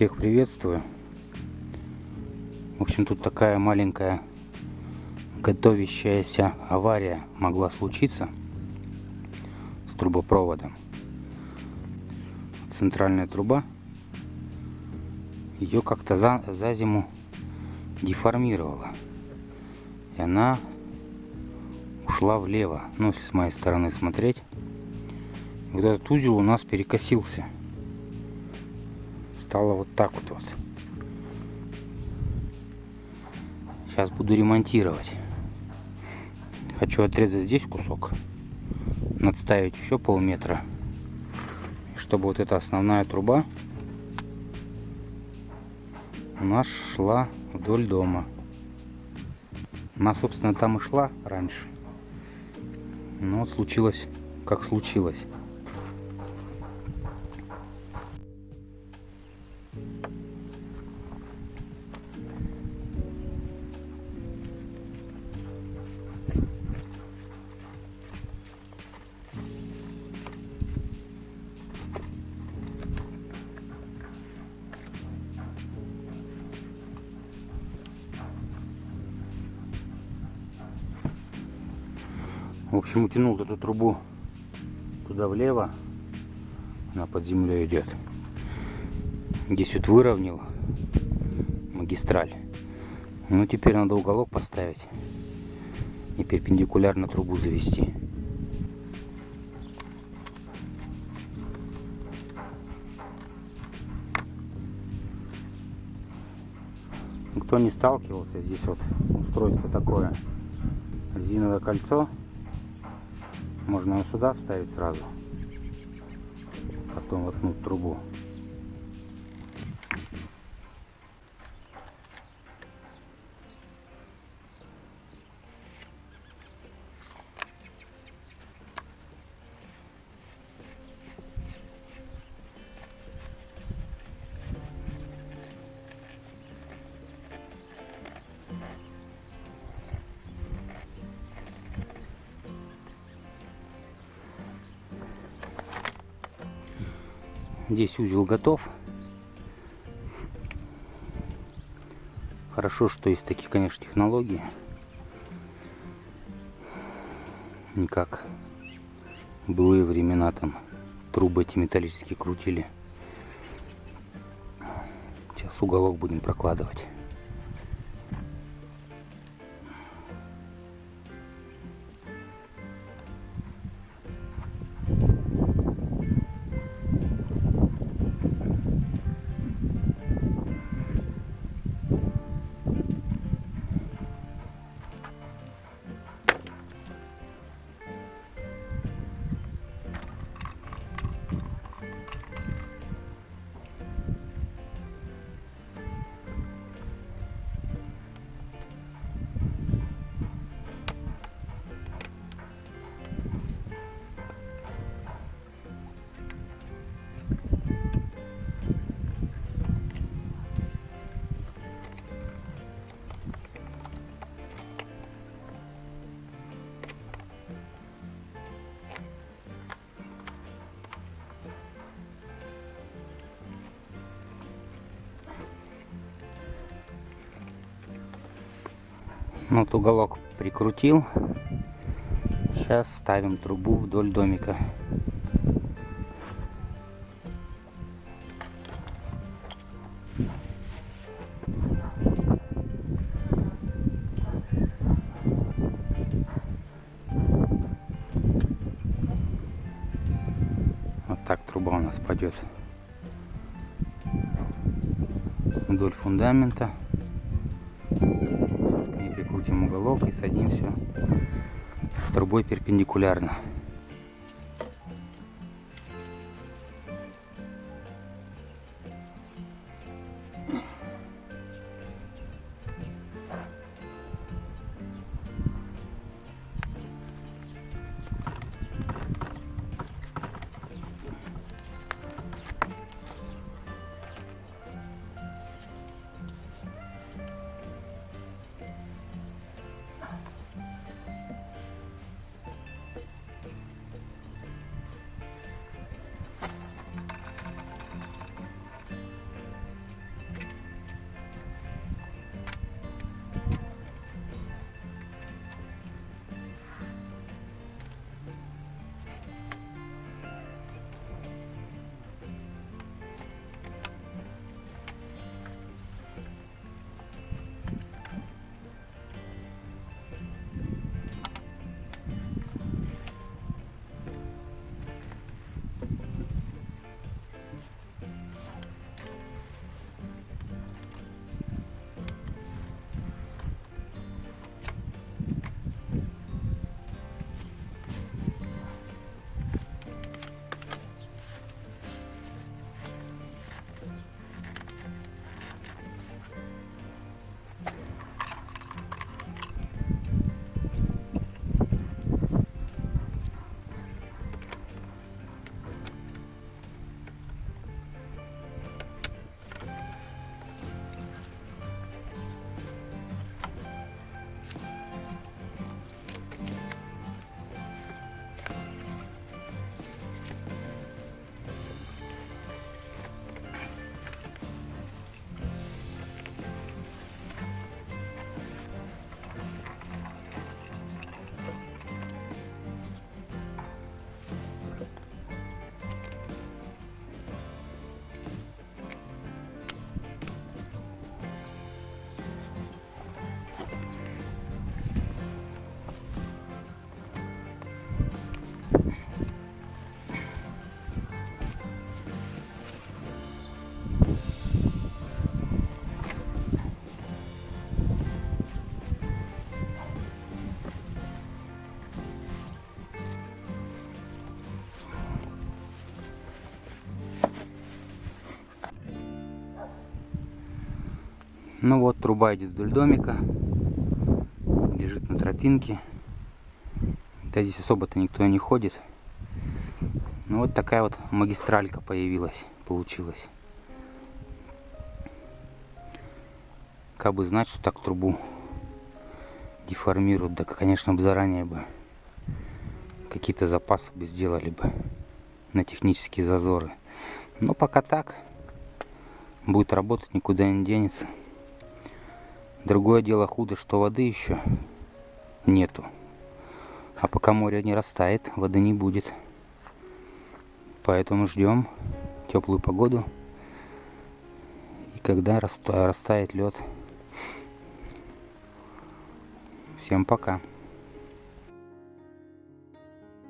Всех приветствую. В общем, тут такая маленькая готовящаяся авария могла случиться с трубопроводом. Центральная труба, ее как-то за, за зиму деформировала. И она ушла влево. Ну, если с моей стороны смотреть. Вот этот узел у нас перекосился. Стало вот так вот. вот. Сейчас буду ремонтировать. Хочу отрезать здесь кусок. Надставить еще полметра. Чтобы вот эта основная труба у нас шла вдоль дома. Она, собственно, там и шла раньше. Но случилось, как случилось. Общем, утянул эту трубу туда влево. Она под землей идет. Здесь вот выровнял магистраль. Ну, теперь надо уголок поставить и перпендикулярно трубу завести. Кто не сталкивался, здесь вот устройство такое. Резиновое кольцо можно ее сюда вставить сразу. Потом воткнуть трубу. Здесь узел готов. Хорошо, что есть такие, конечно, технологии. Не как былые времена там трубы эти металлические крутили. Сейчас уголок будем прокладывать. Вот уголок прикрутил. Сейчас ставим трубу вдоль домика. Вот так труба у нас пойдет вдоль фундамента крутим уголок и садимся трубой перпендикулярно. Ну вот, труба идет вдоль домика. Лежит на тропинке. Да здесь особо-то никто не ходит. Ну вот такая вот магистралька появилась, получилась. Как бы знать, что так трубу деформируют, да, конечно, бы заранее бы какие-то запасы бы сделали бы на технические зазоры. Но пока так, будет работать, никуда не денется. Другое дело худо, что воды еще нету. А пока море не растает, воды не будет. Поэтому ждем теплую погоду. И когда растает лед. Всем пока.